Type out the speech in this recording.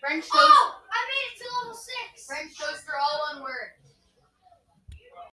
French toast. Oh!